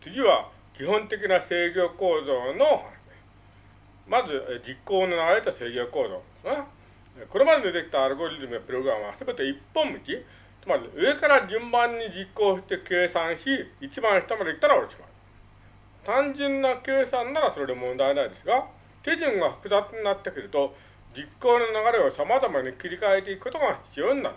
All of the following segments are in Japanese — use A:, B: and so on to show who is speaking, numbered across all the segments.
A: 次は基本的な制御構造のまず、実行の流れと制御構造ですね。これまで出てきたアルゴリズムやプログラムは全て一本道、つまり上から順番に実行して計算し、一番下まで行ったら落ちます。単純な計算ならそれで問題ないですが、手順が複雑になってくると、実行の流れを様々に切り替えていくことが必要になる。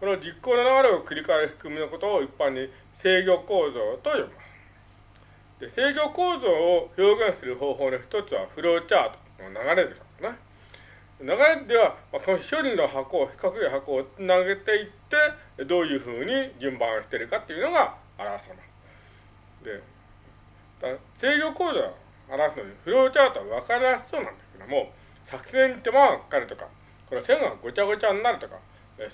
A: この実行の流れを繰り返す仕組みのことを一般に制御構造と呼びます。で制御構造を表現する方法の一つはフローチャートの流れですからね。流れでは、まあ、この処理の箱を、四角い箱をつなげていって、どういうふうに順番をしているかっていうのが表されます。で、制御構造を表すのに、フローチャートは分かりやすそうなんですけども、作戦に手間がかかるとか、この線がごちゃごちゃになるとか、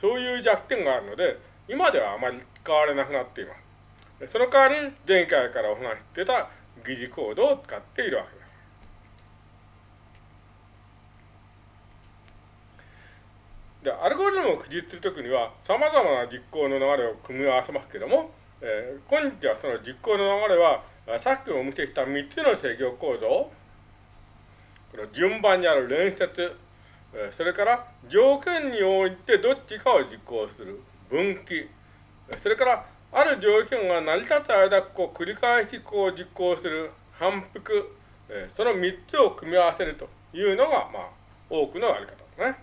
A: そういう弱点があるので、今ではあまり使われなくなっています。その代わり、前回からお話してた疑似コードを使っているわけです。で、アルゴリズムを記述するときには、様々な実行の流れを組み合わせますけども、えー、今日はその実行の流れは、さっきお見せした3つの制御構造、この順番にある連接、えそれから条件に応じてどっちかを実行する分岐、それからある条件が成り立つ間、こう繰り返しこう実行する反復、えその3つを組み合わせるというのが、まあ、多くのやり方ですね。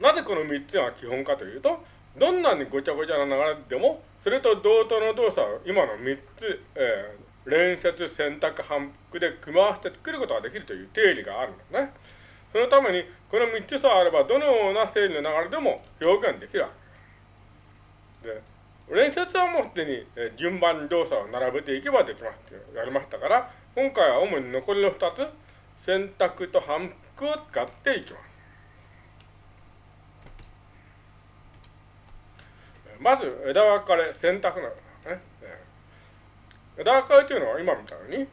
A: なぜこの3つが基本かというと、どんなにごちゃごちゃな流れでも、それと同等の動作を今の3つ、えー、連接、選択、反復で組み合わせて作ることができるという定理があるんですね。そのために、この3つさえあれば、どのような整理の流れでも表現できるわけです。で、連接はもうすでに、えー、順番に動作を並べていけばできますってやりましたから、今回は主に残りの2つ、選択と反復を使っていきます。まず枝分かれ、選択なのね。枝分かれというのは今みたいに、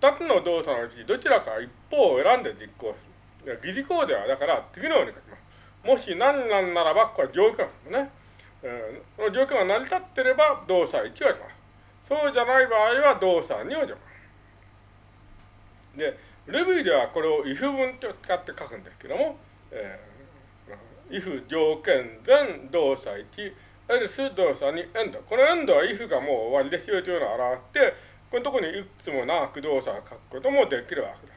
A: 二つの動作のうちどちらか一方を選んで実行する。疑似行ではだから次のように書きます。もし何なんならば、これは条件ですね。えー、この条件が成り立っていれば動作1をします。そうじゃない場合は動作2をします。で、ルビーではこれを if 文と使って書くんですけども、えー、if 条件全動作1、エルス動作にエンド。このエンドは if がもう終わりですよというのを表して、このところにいくつも長く動作を書くこともできるわけです。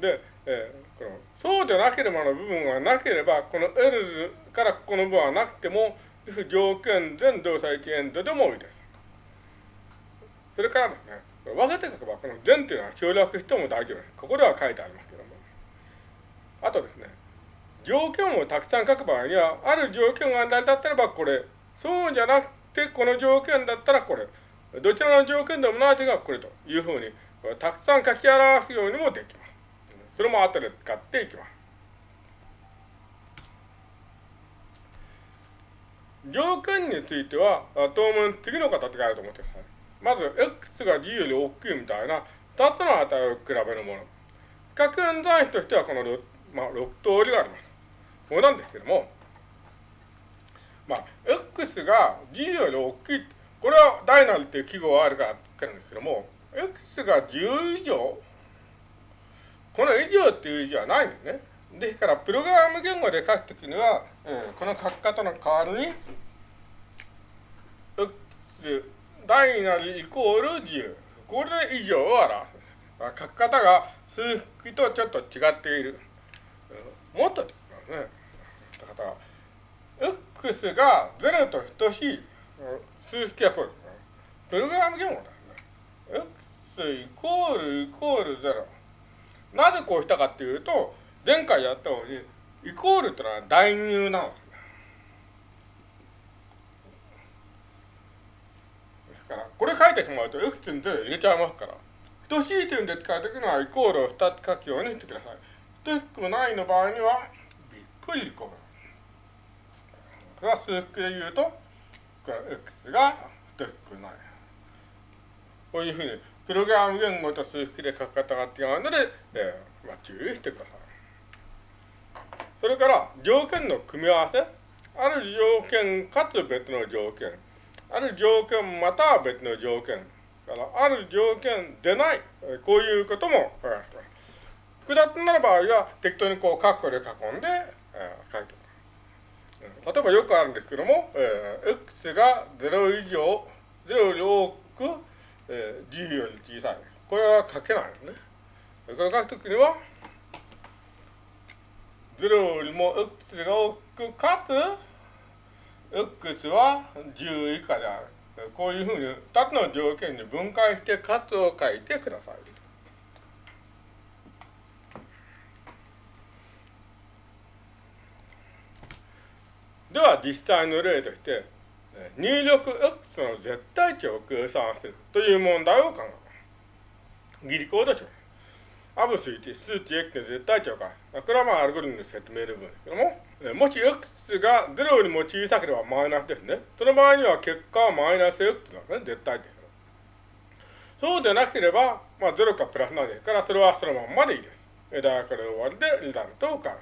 A: で、えー、このそうでなければの部分がなければ、このエルズからここの部分はなくても、if 条件全動作1エンドでもいいです。それからですね、分けて書けば、この全というのは省略しても大丈夫です。ここでは書いてありますけども。あとですね、条件をたくさん書く場合には、ある条件が成り立ってればこれ、そうじゃなくてこの条件だったらこれ、どちらの条件でもないとがこれというふうに、たくさん書き表すようにもできます。それも後で使っていきます。条件については、当面次の形があると思ってください。まず、x が g より大きいみたいな2つの値を比べるもの。比較演算子としてはこの、まあ、6通りがあります。これなんですけども、まあ、x が g より大きい。これは大なりっていう記号があるからってるんですけども、x が10以上、この以上っていう字はないんですね。ですから、プログラム言語で書くときには、えー、この書き方の代わりに、x 大なりイコール10。これで以上を表す。書き方が数式とちょっと違っている。もっとね。方は、x が0と等しい数式はこう。プログラム言語だね。x イコールイコール0。なぜこうしたかっていうと、前回やったように、イコールってのは代入なんです。ですから、これ書いてしまうと x に0入れちゃいますから、等しいというんで使うときにはイコールを2つ書くようにしてください。等しくないの場合には、びっくりイコール。これは数式で言うと、これは x が等しくない。こういうふうに、プログラム言語と数式で書き方が違うので、えーまあ、注意してください。それから、条件の組み合わせ。ある条件かつ別の条件。ある条件または別の条件。から、ある条件でない。こういうことも書かれてます。複雑になる場合は、適当にこう、カッコで囲んで、えー、書いてます。例えばよくあるんですけども、えー、x が0以上、0を10より小さい。これは書けないよね。これ書くときには、0よりも x が大きくかつ、x は10以下である。こういうふうに2つの条件に分解して、かつを書いてください。では実際の例として入力 x の絶対値を計算するという問題を考えます。ギリコードします。アブス1、数値 x の絶対値をか。これはまあアルゴリズムで説明の部分ですけども、もし x が0よりも小さければマイナスですね。その場合には結果はマイナス x なんですね、絶対値。そうでなければ、まあ0かプラスなんですから、それはそのままでいいです。枝からこれ終わりでリザルトを返す。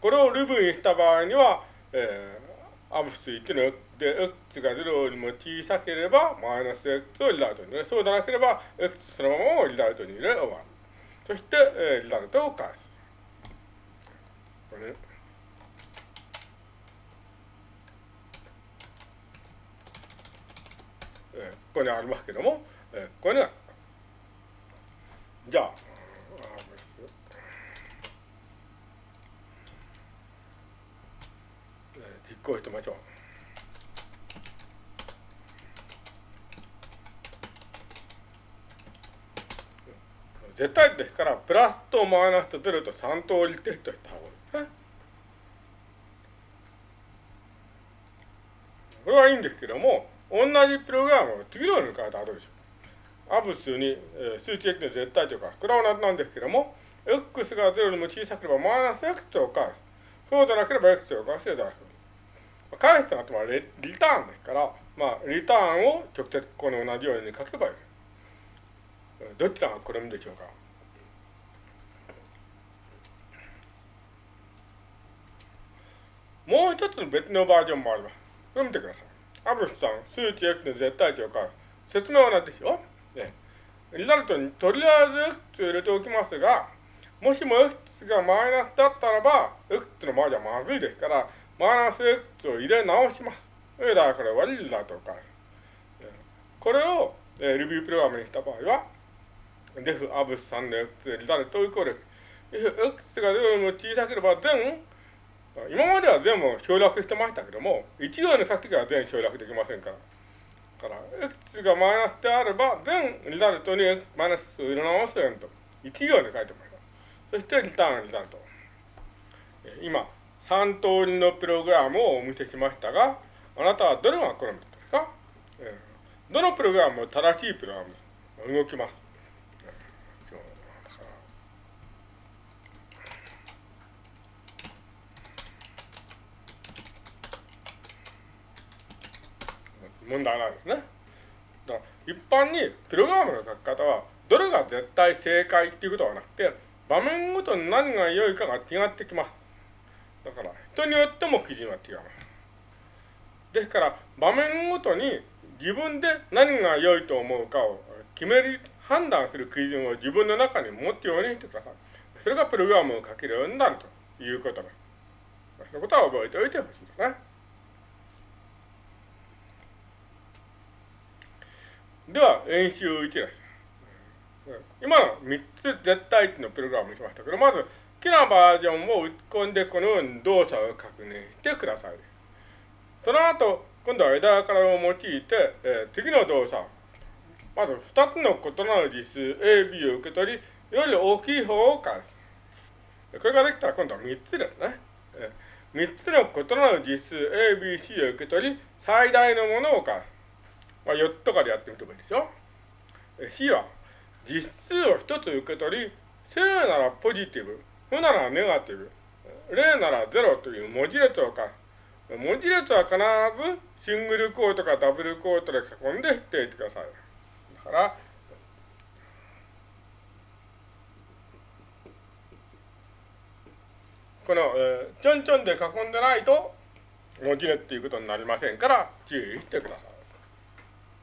A: これをルブにした場合には、えー、アブス1の x で x が0よりも小さければマイナス x をリザルトに入れ、そうでなければ x そのままをリザルトに入れ終わる。そして、えー、リザルトを返す。これね。え、ここにありますけども、え、ここには、じゃあ、実行してみましょう。絶対ですから、プラスとマイナスとゼロと3通りテストした方がいいです。これはいいんですけども、同じプログラムを次のように変えたらどうでしょう。アブスに、えー、数値 x の絶対というか、これは同じなんですけども、x が0よりも小さければマイナス x を返す。そうでなければ x を返すで出す。返すというのはリターンですから、まあ、リターンを直接この同じように書けばいい。どちらが好むでしょうかもう一つ別のバージョンもあります。これ見てください。アブスさん、数値 x の絶対値を変える。説明は何でしょね。リザルトにとりあえず x を入れておきますが、もしも x がマイナスだったらば、x の場合じゃまずいですから、マイナス x を入れ直します。だからこれはリザルトを変える。これを、えー、ルビュープログラムにした場合は、デフアブス3の x リザルトイコール x が0よりも小さければ全、今までは全部省略してましたけども、1行に書くときは全省略できませんから。だから、x がマイナスであれば、全リザルトにマイナスを入れ直すよと、1行に書いてました。そして、リターンリザルト。今、3通りのプログラムをお見せしましたが、あなたはどれが好みですか、どのプログラムも正しいプログラム動きます？問題なんですね。だから一般にプログラムの書き方はどれが絶対正解っていうことはなくて場面ごとに何が良いかが違ってきます。だから人によっても基準は違います。ですから場面ごとに自分で何が良いと思うかを決める、判断する基準を自分の中に持ってようにしてください。それがプログラムを書けるようになるということです。そのことは覚えておいてほしいですね。では、演習1です。今の3つ絶対値のプログラムにしましたけど、まず、きなバージョンを打ち込んで、このように動作を確認してください。その後、今度は枝からを用いて、えー、次の動作。まず、2つの異なる実数 A、B を受け取り、より大きい方を返す。これができたら今度は3つですね。えー、3つの異なる実数 A、B、C を受け取り、最大のものを返す。まあ、4つとかでやってみてもいいですよ。C は、実数を1つ受け取り、正ならポジティブ、負ならネガティブ、0なら0という文字列を書く。文字列は必ずシングルコートかダブルコートで囲んで否定してください。だから、この、えー、ちょんちょんで囲んでないと、もぎるっていうことになりませんから注意してください。